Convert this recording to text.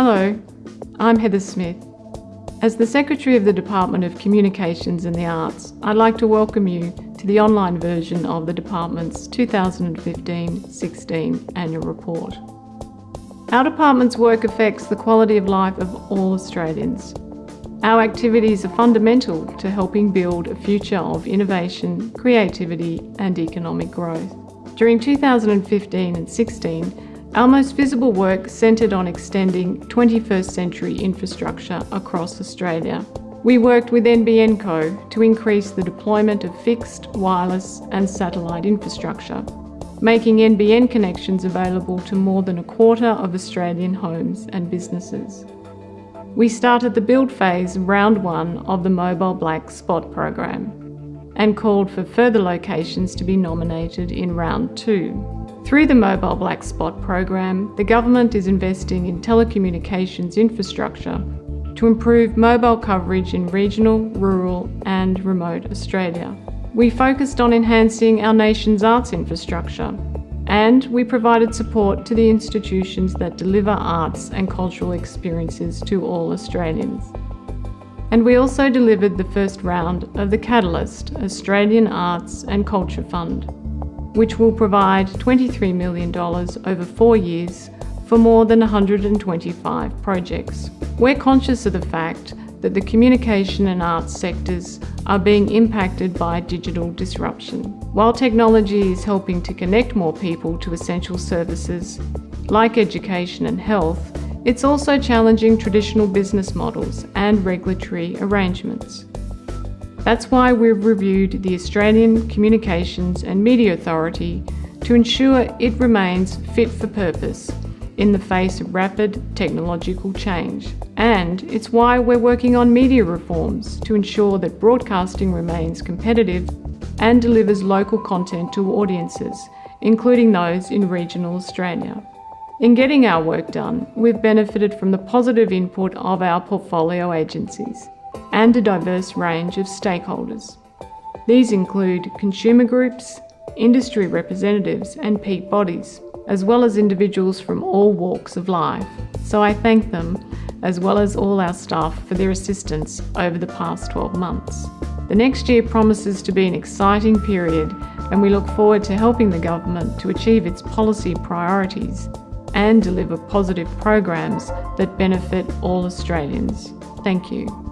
Hello, I'm Heather Smith. As the Secretary of the Department of Communications and the Arts, I'd like to welcome you to the online version of the Department's 2015-16 Annual Report. Our Department's work affects the quality of life of all Australians. Our activities are fundamental to helping build a future of innovation, creativity and economic growth. During 2015 and 16, our most visible work centred on extending 21st century infrastructure across Australia. We worked with NBN Co to increase the deployment of fixed, wireless and satellite infrastructure, making NBN connections available to more than a quarter of Australian homes and businesses. We started the build phase round one of the Mobile Black Spot program and called for further locations to be nominated in round two. Through the Mobile Black Spot program, the government is investing in telecommunications infrastructure to improve mobile coverage in regional, rural and remote Australia. We focused on enhancing our nation's arts infrastructure and we provided support to the institutions that deliver arts and cultural experiences to all Australians. And we also delivered the first round of the Catalyst Australian Arts and Culture Fund, which will provide $23 million over four years for more than 125 projects. We're conscious of the fact that the communication and arts sectors are being impacted by digital disruption. While technology is helping to connect more people to essential services like education and health, it's also challenging traditional business models and regulatory arrangements. That's why we've reviewed the Australian Communications and Media Authority to ensure it remains fit for purpose in the face of rapid technological change. And it's why we're working on media reforms to ensure that broadcasting remains competitive and delivers local content to audiences, including those in regional Australia. In getting our work done, we've benefited from the positive input of our portfolio agencies and a diverse range of stakeholders. These include consumer groups, industry representatives and peak bodies, as well as individuals from all walks of life. So I thank them, as well as all our staff for their assistance over the past 12 months. The next year promises to be an exciting period and we look forward to helping the government to achieve its policy priorities and deliver positive programs that benefit all Australians. Thank you.